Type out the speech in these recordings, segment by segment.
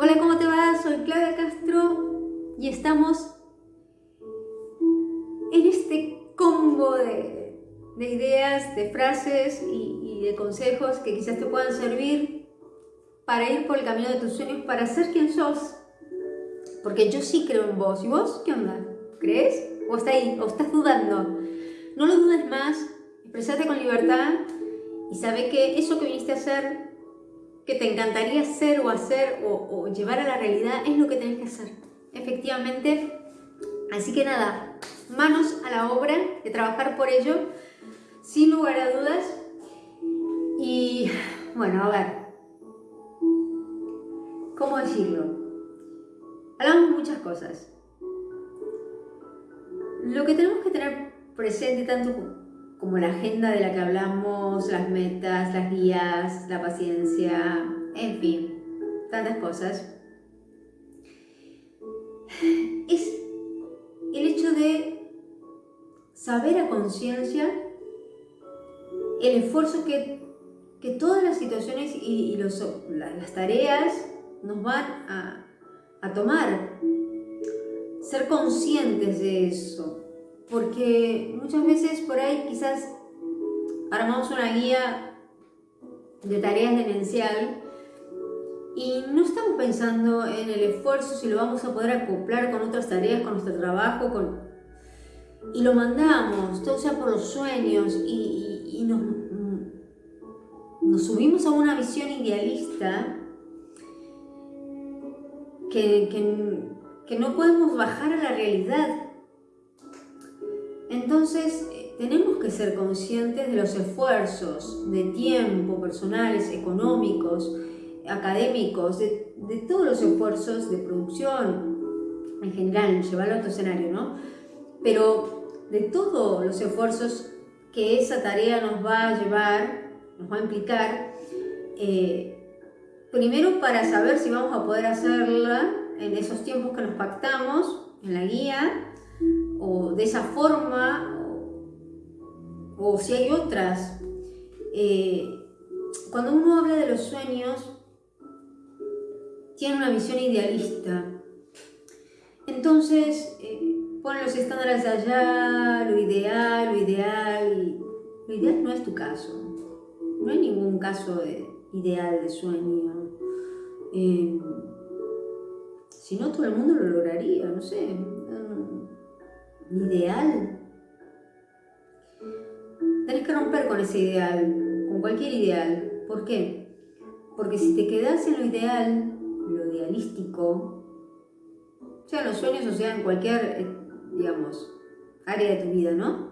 Hola, ¿cómo te va? Soy Claudia Castro y estamos en este combo de, ideas, de frases y, de consejos que quizás te puedan servir para ir por el camino de tus sueños, para ser quien sos. Porque yo sí creo en vos. ¿Y vos qué onda? ¿Crees? ¿O, está ahí, o estás dudando? No lo dudes más, expresate con libertad y sabe que eso que viniste a hacer que te encantaría ser o hacer o, llevar a la realidad es lo que tenés que hacer. Efectivamente. Así que nada, manos a la obra de trabajar por ello, sin lugar a dudas. Y bueno, a ver, ¿cómo decirlo? Hablamos muchas cosas. Lo que tenemos que tener presente tanto como la agenda de la que hablamos, las metas, las guías, la paciencia, en fin, tantas cosas, es el hecho de saber a conciencia el esfuerzo que, todas las situaciones y, las tareas nos van a, a tomar. Ser conscientes de eso, porque muchas veces por ahí quizás armamos una guía de tareas de esencial y no estamos pensando en el esfuerzo, si lo vamos a poder acoplar con otras tareas, con nuestro trabajo, con... y lo mandamos, todo sea por los sueños y, nos, nos subimos a una visión idealista que, que no podemos bajar a la realidad entonces, eh, tenemos que ser conscientes de los esfuerzos de tiempo, personales, económicos, académicos, de, todos los esfuerzos de producción en general, llevarlo a otro escenario, ¿no? Pero de todos los esfuerzos que esa tarea nos va a llevar, nos va a implicar, eh, primero para saber si vamos a poder hacerla en esos tiempos que nos pactamos en la guía, o de esa forma, o, si hay otras. Eh, cuando uno habla de los sueños, tiene una visión idealista. Entonces, eh, pone los estándares allá, lo ideal, lo ideal, lo ideal no es tu caso. No hay ningún caso de ideal de sueño. Eh, si no, todo el mundo lo lograría, no sé ideal. Tenés que romper con ese ideal, con cualquier ideal. ¿Por qué? Porque si te quedas en lo ideal, lo idealístico, sea en los sueños o sea en cualquier, eh, digamos, área de tu vida, ¿no?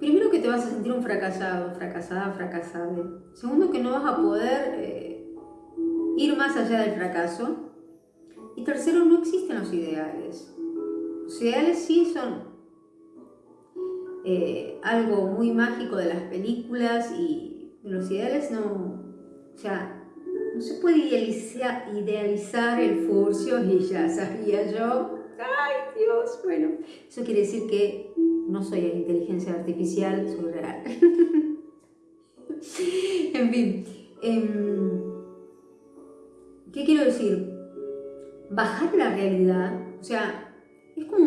Primero que te vas a sentir un fracasado, fracasada, fracasado. Segundo que no vas a poder eh, ir más allá del fracaso. Y tercero, no existen los ideales. Los ideales sí son eh, algo muy mágico de las películas y los ideales no, o sea, no se puede idealizar, el furcio y ya sabía yo, ay Dios, bueno, eso quiere decir que no soy inteligencia artificial, soy real. en fin, em, ¿qué quiero decir? Bajar la realidad, o sea,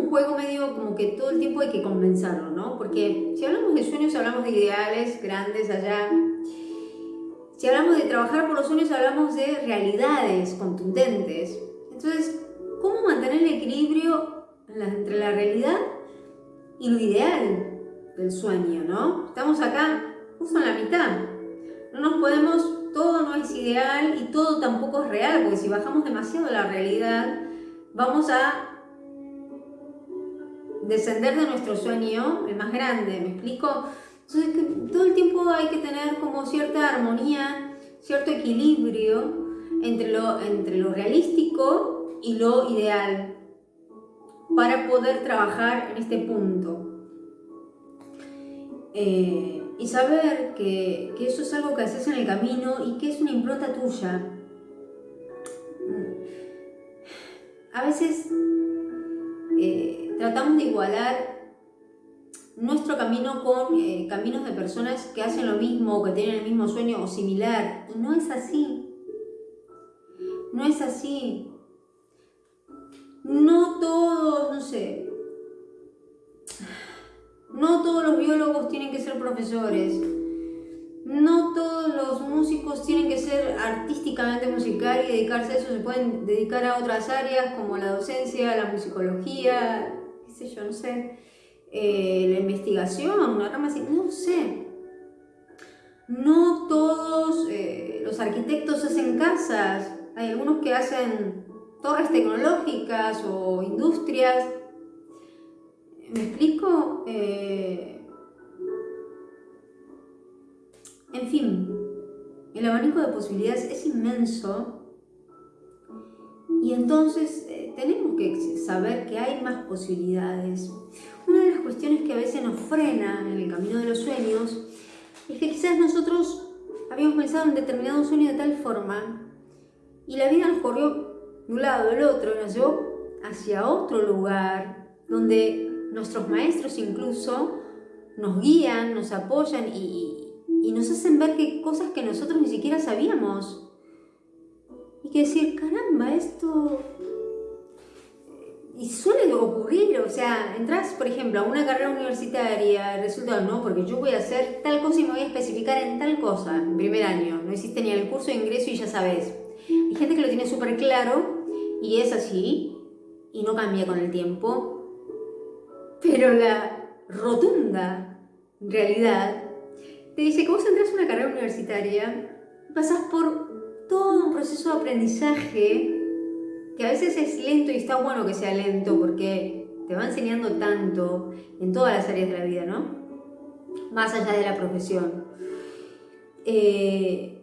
un juego medio como que todo el tiempo hay que convencerlo, ¿no? Porque si hablamos de sueños, hablamos de ideales grandes allá. Si hablamos de trabajar por los sueños, hablamos de realidades contundentes. Entonces, ¿cómo mantener el equilibrio entre la realidad y lo ideal del sueño, ¿no? Estamos acá justo en la mitad. No nos podemos, todo no es ideal y todo tampoco es real, porque si bajamos demasiado la realidad, vamos a descender de nuestro sueño, el más grande, ¿me explico? Entonces todo el tiempo hay que tener como cierta armonía, cierto equilibrio entre lo, entre lo realístico y lo ideal para poder trabajar en este punto. Eh, y saber que, que, eso es algo que haces en el camino y que es una impronta tuya. A veces de igualar nuestro camino con eh, caminos de personas que hacen lo mismo que tienen el mismo sueño o similar. Y no es así. no es así. No todos, no sé, no todos los biólogos tienen que ser profesores. No todos los músicos tienen que ser artísticamente musical y dedicarse a eso. Se pueden dedicar a otras áreas como la docencia, la musicología, sé yo, no sé. Eh, la investigación, una rama así, no sé. No todos eh, los arquitectos hacen casas. Hay algunos que hacen torres tecnológicas o industrias ¿Me explico? Eh, en fin, el abanico de posibilidades es inmenso y entonces eh, tenemos que saber que hay más posibilidades. Una de las cuestiones que a veces nos frena en el camino de los sueños es que quizás nosotros habíamos pensado en determinado sueño de tal forma y la vida nos corrió de un lado del otro y nos llevó hacia otro lugar donde nuestros maestros incluso nos guían, nos apoyan y, nos hacen ver que cosas que nosotros ni siquiera sabíamos. Y que decir, caramba, esto... Y suele ocurrir, o sea, entras, por ejemplo, a una carrera universitaria, resulta, no, porque yo voy a hacer tal cosa y me voy a especificar en tal cosa, en primer año, no hiciste ni el curso de ingreso y ya sabes. Hay gente que lo tiene súper claro y es así, y no cambia con el tiempo, pero la rotunda realidad te dice que vos entras a una carrera universitaria, pasas por todo un proceso de aprendizaje que a veces es lento y está bueno que sea lento porque te va enseñando tanto en todas las áreas de la vida, ¿no? Más allá de la profesión. Eh,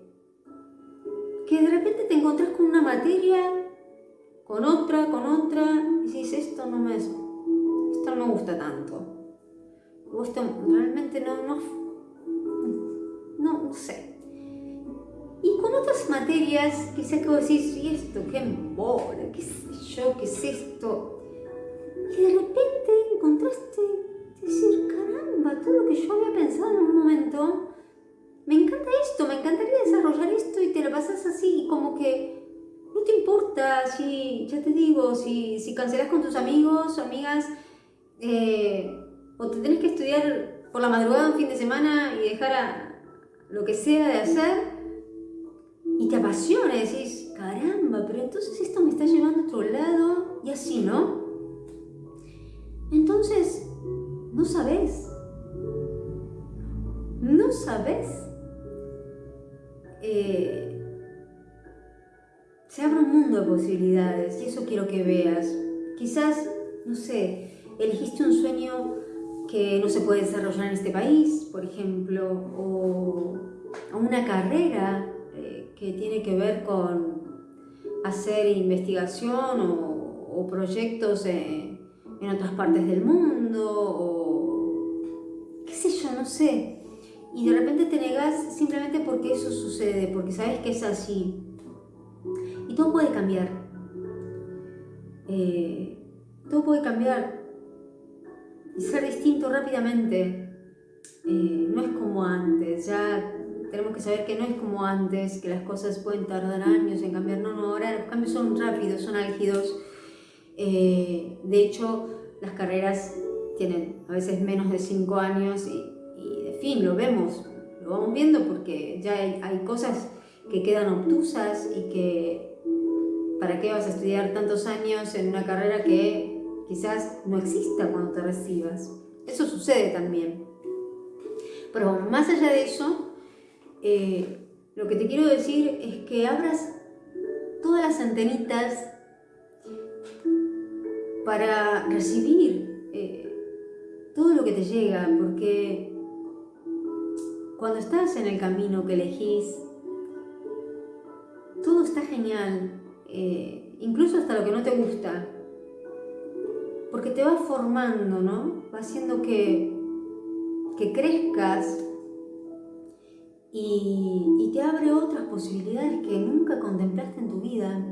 que de repente te encontrás con una materia, con otra, con otra, y dices, esto no me, esto no me gusta tanto. gusta, realmente no, Materias, quizás que vos decís, ¿y esto qué embora? ¿Qué sé yo? ¿Qué es esto? Y de repente encontraste decir, caramba, todo lo que yo había pensado en un momento, me encanta esto, me encantaría desarrollar esto y te lo pasas así, como que no te importa si, ya te digo, si, si cancelas con tus amigos amigas eh, o te tenés que estudiar por la madrugada un fin de semana y dejar a lo que sea de hacer y te apasiona y decís, caramba, pero entonces esto me está llevando a otro lado y así, ¿no? Entonces, no sabes. No sabes. Eh, se abre un mundo de posibilidades y eso quiero que veas. Quizás, no sé, elegiste un sueño que no se puede desarrollar en este país, por ejemplo, o, una carrera eh, que tiene que ver con hacer investigación o, proyectos en, otras partes del mundo, o qué sé yo, no sé. Y de repente te negas simplemente porque eso sucede, porque sabes que es así. Y todo puede cambiar. Eh, todo puede cambiar y ser distinto rápidamente. Eh, no es como antes, ya tenemos que saber que no es como antes, que las cosas pueden tardar años en cambiar. No, no, ahora los cambios son rápidos, son álgidos. Eh, de hecho, las carreras tienen a veces menos de 5 años y, de fin, lo vemos, lo vamos viendo porque ya hay, hay cosas que quedan obtusas y que para qué vas a estudiar tantos años en una carrera que quizás no exista cuando te recibas. Eso sucede también. Pero más allá de eso, eh, lo que te quiero decir es que abras todas las antenitas para recibir eh, todo lo que te llega, porque cuando estás en el camino que elegís, todo está genial, eh, incluso hasta lo que no te gusta, porque te va formando, ¿no? Va haciendo que, que crezcas y, te abre otras posibilidades que nunca contemplaste en tu vida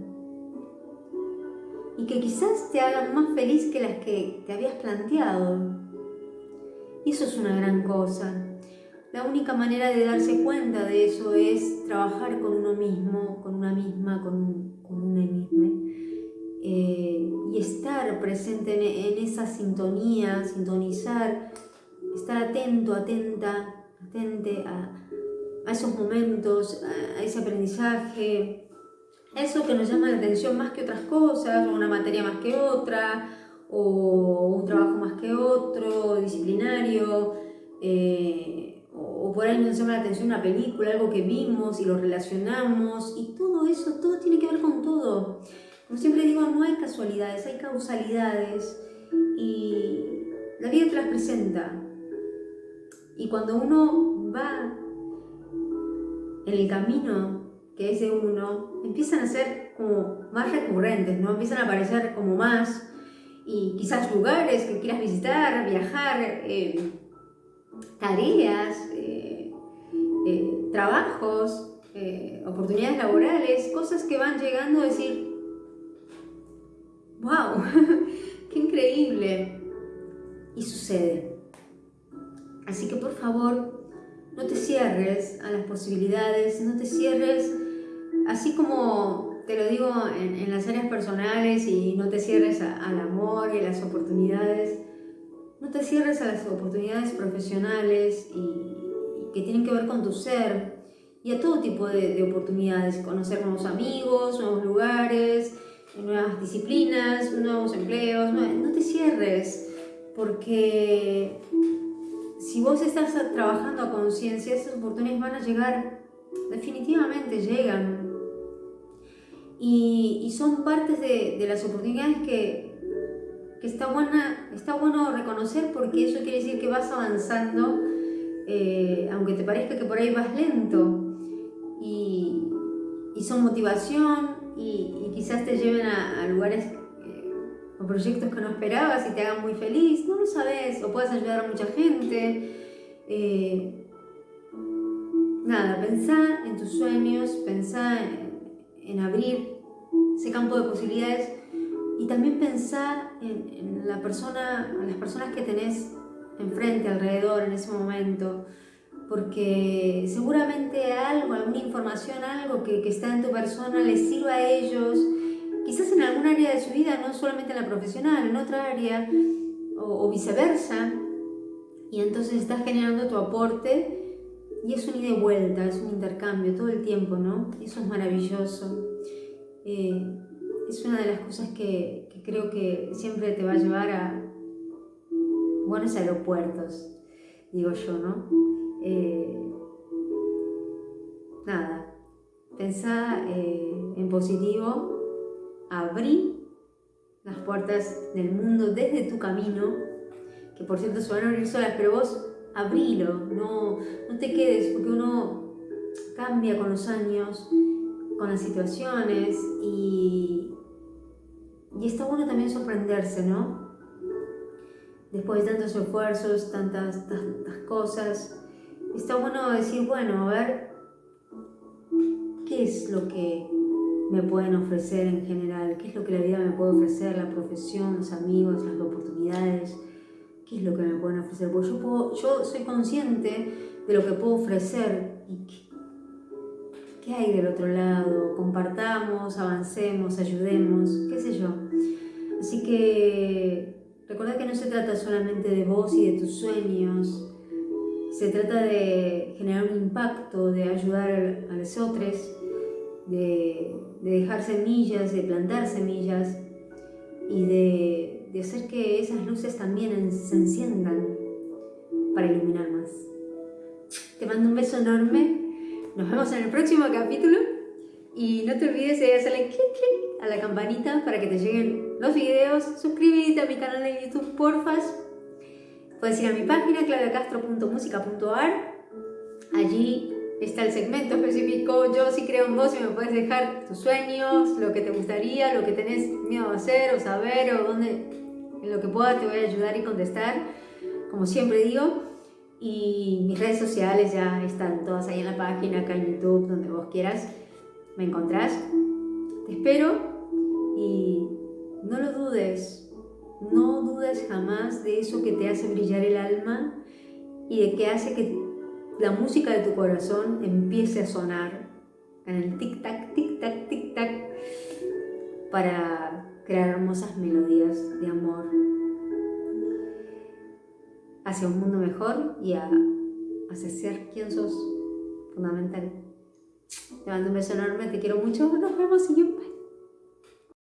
y que quizás te hagan más feliz que las que te habías planteado. Y eso es una gran cosa. la única manera de darse cuenta de eso es trabajar con uno mismo, con una misma, con, con una misma. Eh, y estar presente en, esa sintonía, sintonizar, estar atento, atenta, atente a, esos momentos, a, ese aprendizaje, eso que nos llama la atención más que otras cosas, una materia más que otra, o un trabajo más que otro, disciplinario, eh, o, por ahí nos llama la atención una película, algo que vimos y lo relacionamos, y todo eso, todo tiene que ver con todo. Como siempre digo, no hay casualidades, hay causalidades, y la vida te las presenta. Y cuando uno va en el camino que es de uno, empiezan a ser como más recurrentes, ¿no? Empiezan a aparecer como más y quizás lugares que quieras visitar, viajar, eh, tareas, eh, eh, trabajos, oportunidades laborales, cosas que van llegando a decir, wow, qué increíble. Y sucede. Así que por favor, no te cierres a las posibilidades, no te cierres, así como te lo digo en, las áreas personales y no te cierres al amor y a las oportunidades, no te cierres a las oportunidades profesionales y, que tienen que ver con tu ser y a todo tipo de, oportunidades, conocer nuevos amigos, nuevos lugares, nuevas disciplinas, nuevos empleos, no te cierres porque si vos estás trabajando a conciencia, esas oportunidades van a llegar, definitivamente llegan. Y, son partes de, las oportunidades que, está, buena, está bueno reconocer porque eso quiere decir que vas avanzando, eh, aunque te parezca que por ahí vas lento. Y, son motivación y, quizás te lleven a, lugares o proyectos que no esperabas y te hagan muy feliz, no lo sabes, o puedes ayudar a mucha gente. Eh, nada, pensá en tus sueños, pensá en abrir ese campo de posibilidades y también pensar en, la persona, en las personas que tenés enfrente, alrededor en ese momento, porque seguramente algo, alguna información, algo que, está en tu persona les sirva a ellos, quizás en algún área de su vida, no solamente en la profesional, en otra área, o, viceversa, y entonces estás generando tu aporte y es un ida y vuelta, es un intercambio todo el tiempo, ¿no? Eso es maravilloso. Eh, es una de las cosas que, creo que siempre te va a llevar a buenos aeropuertos, digo yo, ¿no? Eh, nada, pensá eh, en positivo, abrí las puertas del mundo desde tu camino, que por cierto se van a abrir solas, pero vos abrilo, no, no te quedes, porque uno cambia con los años, con las situaciones y, y está bueno también sorprenderse, ¿no? Después de tantos esfuerzos, tantas, tantas cosas, está bueno decir, bueno, a ver, ¿qué es lo que me pueden ofrecer en general? ¿Qué es lo que la vida me puede ofrecer? La profesión, los amigos, las oportunidades. ¿Qué es lo que me pueden ofrecer? Porque yo, yo soy consciente de lo que puedo ofrecer y ¿Qué hay del otro lado? Compartamos, avancemos, ayudemos, qué sé yo. Así que recuerda que no se trata solamente de vos y de tus sueños, se trata de generar un impacto, de ayudar a los otros, de, dejar semillas, de plantar semillas y de, de hacer que esas luces también se enciendan para iluminar más. Te mando un beso enorme nos vemos en el próximo capítulo y no te olvides de hacerle clic clic a la campanita para que te lleguen los videos. Suscríbete a mi canal de YouTube, porfas. Puedes ir a mi página claudiacastro.musica.ar. Allí está el segmento específico Yo sí creo en vos y me puedes dejar tus sueños, lo que te gustaría, lo que tenés miedo a hacer o saber o dónde, en lo que pueda te voy a ayudar y contestar. Como siempre digo, y mis redes sociales ya están todas ahí en la página, acá en YouTube, donde vos quieras, me encontrás. Te espero y no lo dudes, no dudes jamás de eso que te hace brillar el alma y de que hace que la música de tu corazón empiece a sonar en el tic-tac, tic-tac, tic-tac, para crear hermosas melodías de amor hacia un mundo mejor y a, hacia ser quien sos fundamental. Te mando un beso enorme, te quiero mucho, nos vemos y paz.